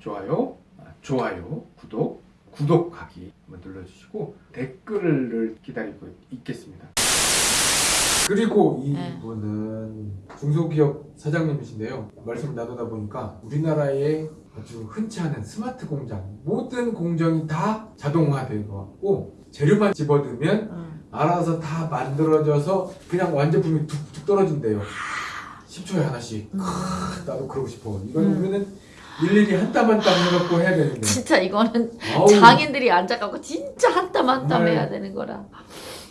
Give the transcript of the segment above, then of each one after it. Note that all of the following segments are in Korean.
좋아요, 아, 좋아요, 구독, 구독하기 한번 눌러주시고 댓글을 기다리고 있겠습니다. 그리고 네. 이분은 중소기업 사장님이신데요. 말씀 나누다 보니까 우리나라에 아주 흔치 않은 스마트 공장 모든 공정이 다 자동화되어 갖고 재료만 집어넣으면 응. 알아서 다 만들어져서 그냥 완제품이 툭툭 떨어진대요. 10초에 하나씩. 음. 나도 그러고 싶어. 이건 음. 우리는 일일이 한 땀 한 땀 해갖고 해야 되는데. 진짜 이거는 아우, 장인들이 앉아갖고 진짜 한 땀 한 땀 정말. 해야 되는 거라.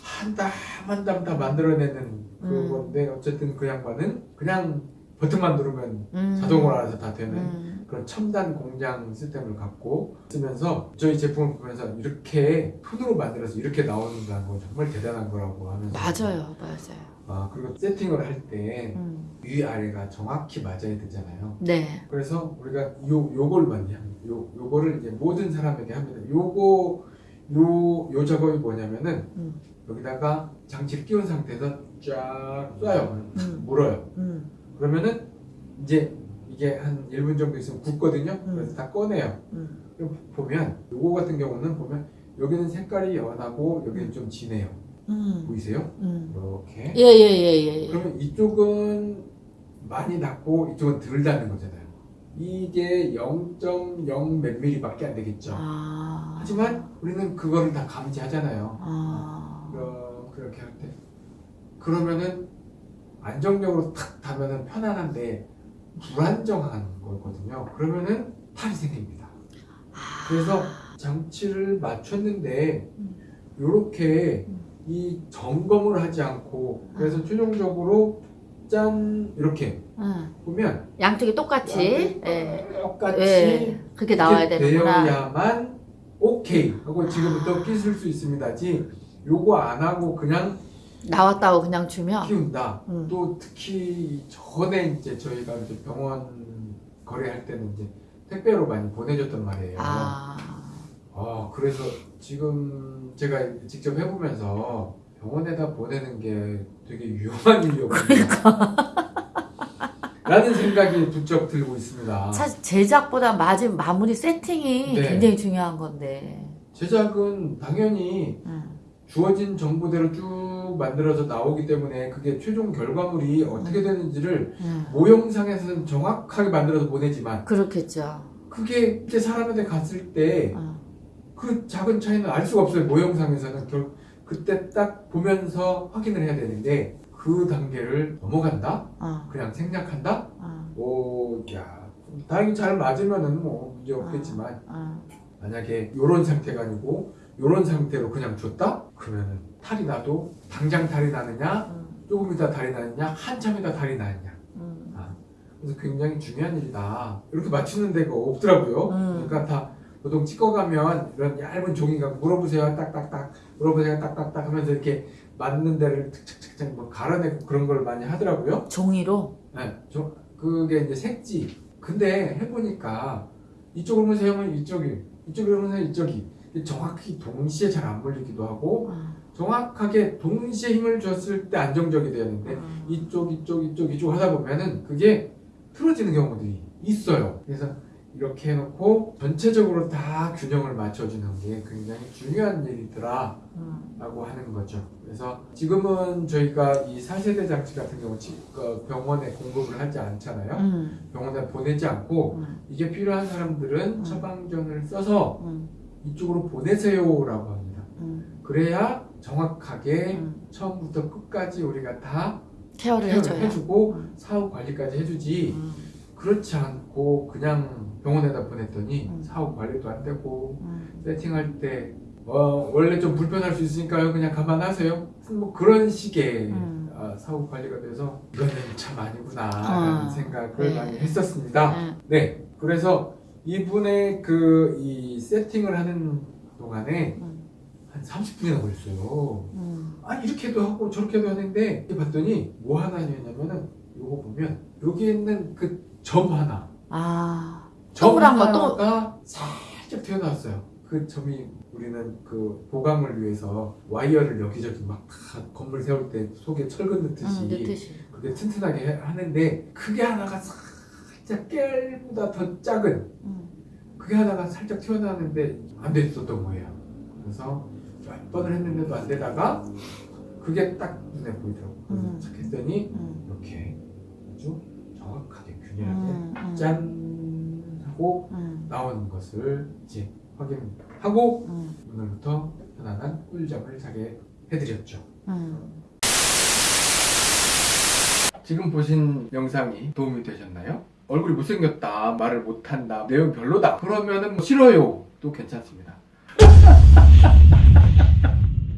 한 땀 한 땀 다 만들어내는 음. 그건데 어쨌든 그 양반은 그냥 버튼만 누르면 음. 자동으로 알아서 다 되는 음. 그런 첨단 공장 시스템을 갖고 쓰면서 저희 제품을 보면서 이렇게 손으로 만들어서 이렇게 나오는다는 건 정말 대단한 거라고 하면서 맞아요, 맞아요. 아 그리고 세팅을 할때 음. 위아래가 정확히 맞아야 되잖아요. 네. 그래서 우리가 요 요걸 많이 합니다. 요 요거를 이제 모든 사람에게 합니다. 요거 요 요 작업이 뭐냐면은 음. 여기다가 장치를 끼운 상태에서 쫙 쏴요. 음. 물어요. 음. 그러면은 이제 이게 한 1분 정도 있으면 굳거든요. 음. 그래서 다 꺼내요. 음. 그럼 보면 요거 같은 경우는 보면 여기는 색깔이 연하고 여기는 좀 진해요. 음. 보이세요? 음. 이렇게. 예, 예, 예, 예. 예. 그러면 이쪽은 많이 낮고 이쪽은 덜 닿는 거잖아요. 이게 0.0몇 미리밖에 안 되겠죠. 아. 하지만 우리는 그거를 다 감지하잖아요. 아. 어, 그렇게 할 때. 그러면은 안정적으로 탁 닿으면 편안한데 불안정한 거거든요. 그러면은 탈이 생깁니다. 그래서 장치를 맞췄는데 음. 이렇게 음. 이 점검을 하지 않고 그래서 최종적으로 짠 이렇게 응. 보면 양쪽이 똑같이. 예. 똑같이 예. 그렇게 나와야 되는구나. 되어야만 오케이 하고 지금부터 끼실 수 있습니다지 요거 안 하고 그냥 나왔다고 그냥 주면. 키운다. 음. 또 특히 전에 이제 저희가 이제 병원 거래할 때는 이제 택배로 많이 보내줬단 말이에요. 아. 아, 그래서 지금 제가 직접 해보면서 병원에다 보내는 게 되게 위험한 일이었군요. 라는 생각이 부쩍 들고 있습니다. 사실 제작보다 마지 마무리 세팅이 네. 굉장히 중요한 건데. 제작은 당연히 응. 주어진 정보대로 쭉 만들어져 나오기 때문에 그게 최종 결과물이 어떻게 되는지를 응. 모형상에서는 정확하게 만들어서 보내지만 그렇겠죠. 그게 이제 사람한테 갔을 때 응. 그 작은 차이는 알 수가 없어요. 모형상에서는 결 그때 딱 보면서 확인을 해야 되는데 그 단계를 넘어간다? 어. 그냥 생략한다? 어. 오, 야, 다행히 잘 맞으면은 뭐 문제 없겠지만 어. 만약에 요런 상태가 아니고 요런 상태로 그냥 줬다? 그러면은 탈이 나도 당장 탈이 나느냐? 응. 조금 이따 탈이 나느냐? 한참 이따 탈이 나느냐? 응. 그래서 굉장히 중요한 일이다. 이렇게 맞추는 데가 없더라고요. 음. 그러니까 다 보통 찍어 가면 이런 얇은 종이가 물어보세요. 딱딱딱 물어보세요. 딱딱딱 하면서 이렇게 맞는 데를 탁탁탁 뭐 갈아내고 그런 걸 많이 하더라고요. 종이로. 네, 저 그게 이제 색지. 근데 해보니까 이쪽으로 보세요 하면 이쪽이, 이쪽으로 보세요 이쪽이. 정확히 동시에 잘안 물리기도 하고 어. 정확하게 동시에 힘을 줬을 때 안정적이 되는데 어. 이쪽 이쪽 이쪽 이쪽 하다 보면은 그게 틀어지는 경우들이 있어요. 그래서 이렇게 해놓고 전체적으로 다 균형을 맞춰주는 게 굉장히 중요한 일이더라 응. 라고 하는 거죠. 그래서 지금은 저희가 이 4세대 장치 같은 경우 지- 그 병원에 공급을 하지 않잖아요. 응. 병원에 보내지 않고 응. 이게 필요한 사람들은 음. 처방전을 써서 응. 이쪽으로 보내세요 라고 합니다. 응. 그래야 정확하게 응. 처음부터 끝까지 우리가 다 케어를 케어를 해줘야. 해주고 음. 사후 관리까지 해주지 응. 그렇지 않고 그냥 병원에다 보냈더니 음. 사후 관리도 안 되고 응. 세팅할 때 어, 원래 좀 불편할 수 있으니까요 그냥 감안하세요 뭐 그런 식의 음. 아, 사후 관리가 돼서 이거는 참 아니구나 어. 라는 생각을 네. 많이 했었습니다 응. 네 그래서 이분의 그 이 세팅을 하는 동안에 응. 한 30분이나 걸렸어요 응. 아 이렇게도 하고 저렇게도 하는데 봤더니 뭐 하나 했냐면은 요거 보면 여기 있는 그 점 하나 아. 점 동그란 거, 또- 하나가 살짝 튀어나왔어요 그 점이 우리는 그 보강을 위해서 와이어를 여기저기 막다 건물 세울 때 속에 철근 넣듯이 응. 넣듯이. 그게 튼튼하게 해- 하는데 그게 하나가 살짝 깨보다 더 작은 응. 그게 하다가 살짝 튀어나왔는데 안 됐었던 거예요. 그래서 몇 번을 했는데도 안 되다가 그게 딱 눈에 보이더라고요. 그래서 음. 착 했더니 음. 이렇게 아주 정확하게 균일하게 음. 음. 짠 하고 음. 나오는 것을 이제 확인하고 음. 오늘부터 편안한 꿀잠을 자게 해드렸죠. 음. 지금 보신 영상이 도움이 되셨나요? 얼굴이 못생겼다, 말을 못한다, 내용 별로다. 그러면 은 뭐 싫어요. 또 괜찮습니다.